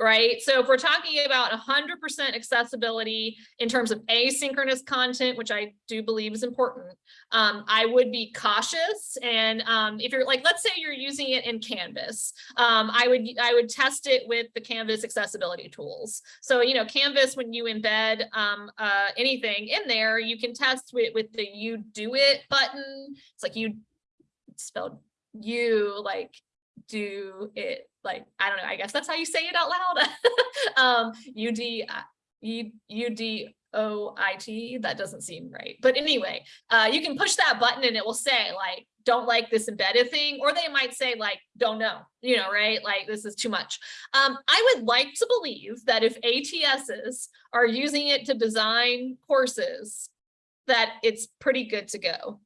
Speaker 1: Right. So if we're talking about 100% accessibility in terms of asynchronous content, which I do believe is important, um, I would be cautious. And um, if you're like, let's say you're using it in Canvas, um, I would I would test it with the Canvas accessibility tools. So, you know, Canvas, when you embed um, uh, anything in there, you can test with, with the UDOIT button. It's like you spelled you like do it like I don't know I guess that's how you say it out loud. Um U D U U D O I T that doesn't seem right. But anyway uh you can push that button and it will say like don't like this embedded thing or they might say like don't know you know right? Like this is too much. Um I would like to believe that if ATSs are using it to design courses that it's pretty good to go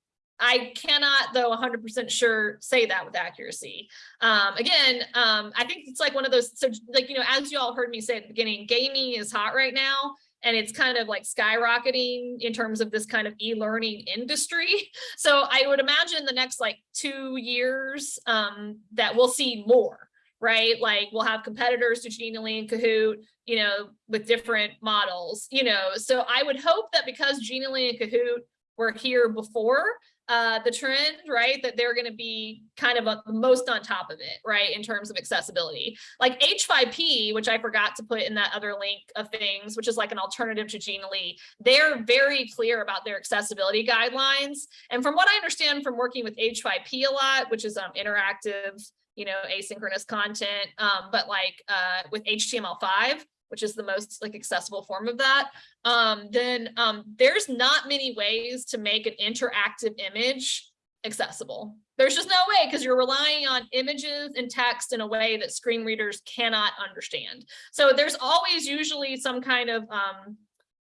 Speaker 1: I cannot, though, 100% sure say that with accuracy. Um, again, um, I think it's like one of those, so like, you know, as you all heard me say at the beginning, gaming is hot right now. And it's kind of like skyrocketing in terms of this kind of e-learning industry. So I would imagine the next like two years um, that we'll see more, right? Like we'll have competitors to Genially and Kahoot, you know, with different models, you know. So I would hope that because Genially and Kahoot were here before uh, the trend, right? That they're going to be kind of a, most on top of it, right? In terms of accessibility, like H5P, which I forgot to put in that other link of things, which is like an alternative to Genially. They're very clear about their accessibility guidelines. And from what I understand from working with H5P a lot, which is um, interactive, you know, asynchronous content, um, but like uh, with HTML5, which is the most like accessible form of that, um, then um, there's not many ways to make an interactive image accessible. There's just no way because you're relying on images and text in a way that screen readers cannot understand. So there's always usually some kind of um,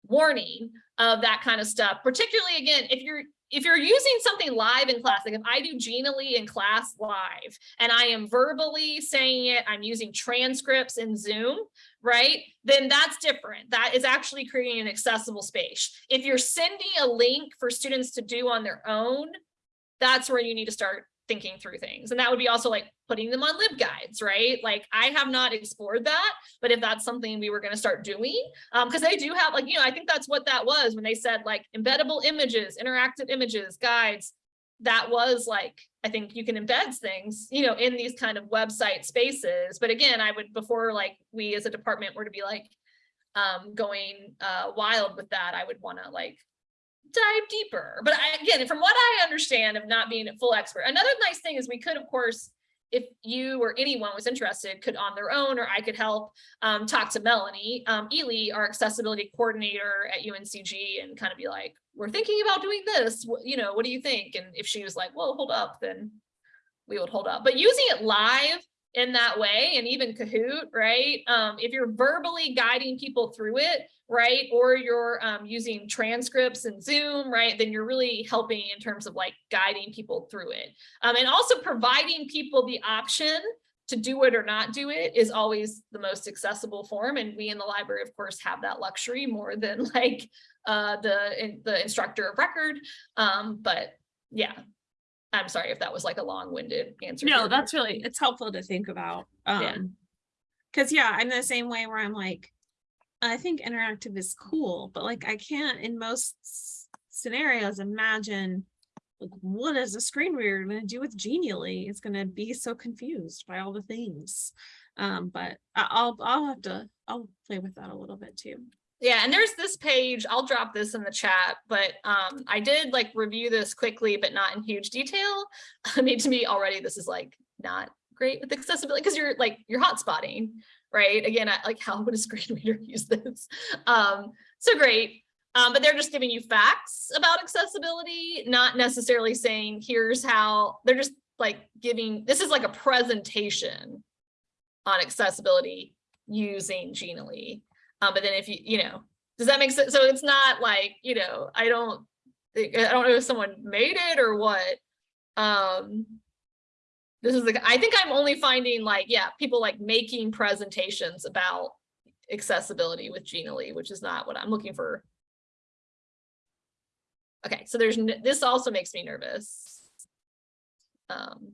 Speaker 1: warning of that kind of stuff, particularly again, if you're if you're using something live in class, like if I do Genially in class live and I am verbally saying it, I'm using transcripts in Zoom, right? Then that's different. That is actually creating an accessible space. If you're sending a link for students to do on their own, that's where you need to start thinking through things. And that would be also like putting them on LibGuides, right? Like I have not explored that, but if that's something we were going to start doing, um, because they do have like, you know, I think that's what that was when they said like embeddable images, interactive images, guides, that was like, I think you can embed things, you know, in these kind of website spaces. But again, I would, before like we as a department were to be like, um, going uh, wild with that, I would want to like dive deeper. But I, again, from what I understand of not being a full expert, another nice thing is we could, of course, if you or anyone was interested, could on their own, or I could help um, talk to Melanie um, Ely, our accessibility coordinator at UNCG, and kind of be like, we're thinking about doing this. You know, what do you think? And if she was like, well, hold up, then we would hold up. But using it live in that way, and even Kahoot, right? Um, if you're verbally guiding people through it, right? Or you're um, using transcripts and Zoom, right? Then you're really helping in terms of like guiding people through it. Um, and also providing people the option to do it or not do it is always the most accessible form. And we in the library, of course, have that luxury more than like uh, the, in, the instructor of record. Um, but yeah, I'm sorry if that was like a long-winded answer. to
Speaker 2: No, that's really, it's helpful to think about.
Speaker 1: Yeah.
Speaker 2: Um, cause yeah, I'm the same way where I'm like, I think interactive is cool, but like I can't in most scenarios imagine like what is a screen reader gonna do with Genially? It's gonna be so confused by all the things. Um, but I'll, I'll have to, I'll play with that a little bit too.
Speaker 1: Yeah, and there's this page, I'll drop this in the chat, but um, I did like review this quickly, but not in huge detail. I mean, to me already, this is like not great with accessibility because you're like, you're hotspotting, right? Again, like how would a screen reader use this? Um, so great. Um, but they're just giving you facts about accessibility, not necessarily saying here's how, they're just like giving, this is like a presentation on accessibility using Genially. Um, but then if you, you know, does that make sense? So it's not like, you know, I don't, I don't know if someone made it or what. Um, this is the, I think I'm only finding like, yeah, people like making presentations about accessibility with Genially, which is not what I'm looking for. Okay, so there's, this also makes me nervous. Um,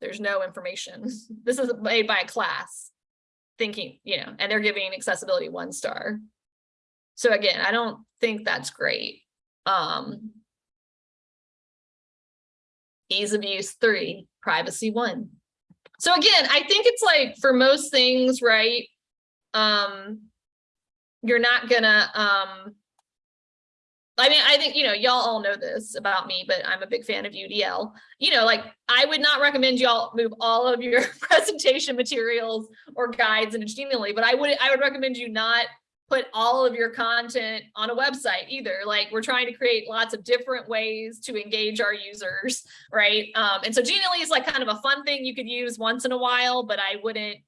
Speaker 1: there's no information. This is made by a class thinking, you know, and they're giving accessibility one star. So again, I don't think that's great. Um, ease of use three, privacy one. So again, I think it's like for most things, right? Um, you're not gonna, um, I mean, I think, you know, y'all all know this about me, but I'm a big fan of UDL. You know, like I would not recommend y'all move all of your presentation materials or guides into Genially, but I would, I would recommend you not put all of your content on a website either. Like we're trying to create lots of different ways to engage our users, right? Um, and so Genially is like kind of a fun thing you could use once in a while, but I wouldn't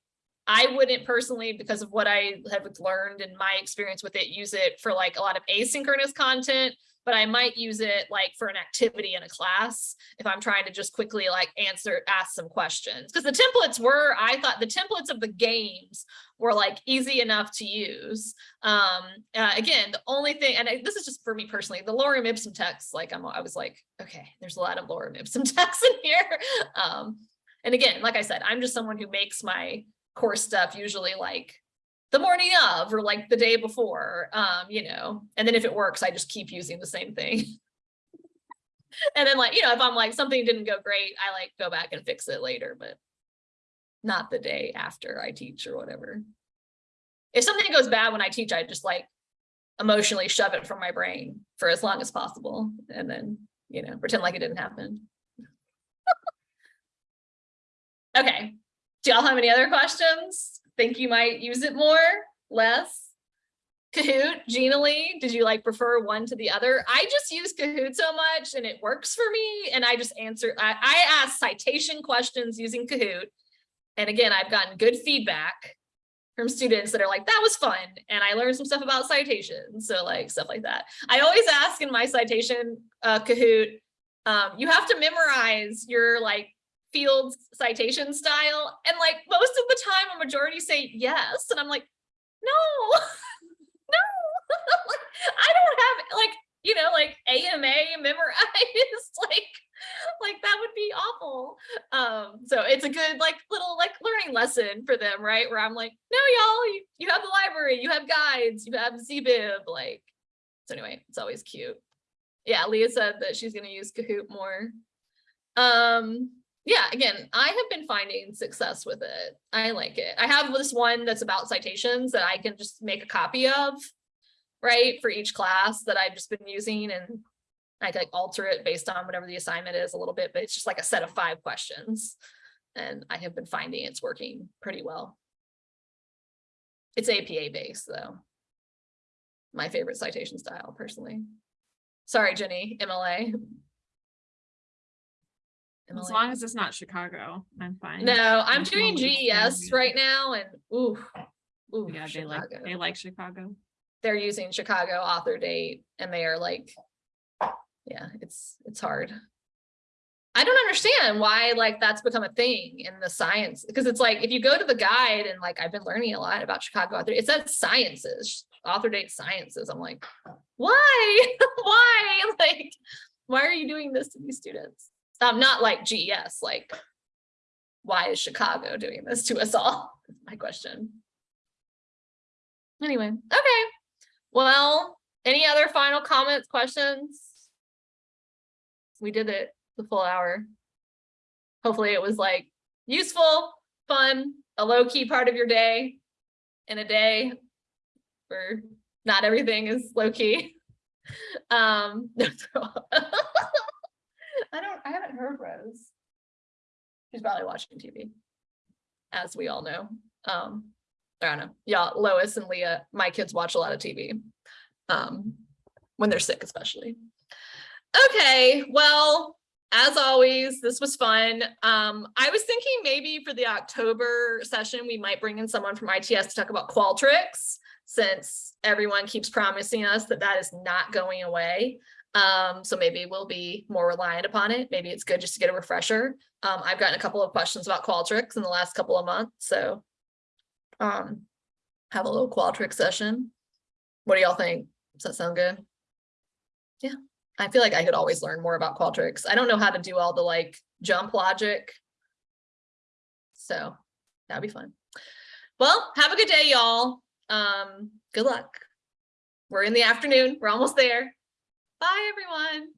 Speaker 1: I wouldn't personally, because of what I have learned and my experience with it, use it for like a lot of asynchronous content, but I might use it like for an activity in a class if I'm trying to just quickly like answer, ask some questions. Because the templates were, I thought the templates of the games were like easy enough to use. Um, uh, again, the only thing, and I, this is just for me personally, the lorem ipsum text, like I'm, I was like, okay, there's a lot of lorem ipsum text in here. Um, and again, like I said, I'm just someone who makes my course stuff usually like the morning of or like the day before, um, you know, and then if it works, I just keep using the same thing. And then like, you know, if I'm like, something didn't go great, I like go back and fix it later, but not the day after I teach or whatever. If something goes bad when I teach, I just like emotionally shove it from my brain for as long as possible and then, you know, pretend like it didn't happen. Okay, do y'all have any other questions? Think you might use it more, less? Kahoot, Genially, did you like prefer one to the other? I just use Kahoot so much and it works for me. And I just answer, I, I ask citation questions using Kahoot. And again, I've gotten good feedback from students that are like, that was fun. And I learned some stuff about citations. So like stuff like that. I always ask in my citation uh, Kahoot, um, you have to memorize your like field citation style. And like most of the time, a majority say yes. And I'm like, no, no, I don't have like, you know, like AMA memorized, like, like that would be awful. Um, so it's a good like little like learning lesson for them, right? Where I'm like, no, y'all, you, you have the library, you have guides, you have ZBib, like, so anyway, it's always cute. Yeah, Leah said that she's gonna use Kahoot more. Um, yeah, again, I have been finding success with it. I like it. I have this one that's about citations that I can just make a copy of, right, for each class that I've just been using and I can like alter it based on whatever the assignment is a little bit, but it's just like a set of five questions. And I have been finding it's working pretty well. It's APA based though. My favorite citation style personally. Sorry, Jenny, MLA.
Speaker 2: As long as it's not Chicago, I'm fine.
Speaker 1: No, I'm doing
Speaker 2: long as it's
Speaker 1: GES
Speaker 2: Chicago.
Speaker 1: right now and ooh. Ooh,
Speaker 2: Yeah, they like,
Speaker 1: Chicago.
Speaker 2: they like Chicago.
Speaker 1: They're using Chicago author date and they are like, yeah, it's, it's hard. I don't understand why like that's become a thing in the science, because it's like, if you go to the guide and like, I've been learning a lot about Chicago author, it says sciences, author date sciences. I'm like, why? Why? Like, why are you doing this to these students? Um, not like GES, like, why is Chicago doing this to us all? My question. Anyway, okay. Well, any other final comments, questions? We did it the full hour. Hopefully it was like useful, fun, a low key part of your day in a day where not everything is low key. Um, I don't, I haven't heard Rose. She's probably watching TV, as we all know. Um, I don't know, y'all, Lois and Leah, my kids watch a lot of TV. Um, when they're sick especially. Okay, well, as always, this was fun. Um, I was thinking maybe for the October session, we might bring in someone from ITS to talk about Qualtrics, since everyone keeps promising us that that is not going away. Um, so maybe we'll be more reliant upon it. Maybe it's good just to get a refresher. Um, I've gotten a couple of questions about Qualtrics in the last couple of months, so um, have a little Qualtrics session. What do y'all think? Does that sound good? Yeah, I feel like I could always learn more about Qualtrics. I don't know how to do all the like jump logic. So that'd be fun. Well, have a good day, y'all. Um, good luck. We're in the afternoon. We're almost there. Bye, everyone.